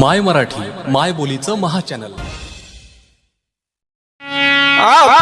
माय मराठी माय बोलीचं महाचॅनल. आ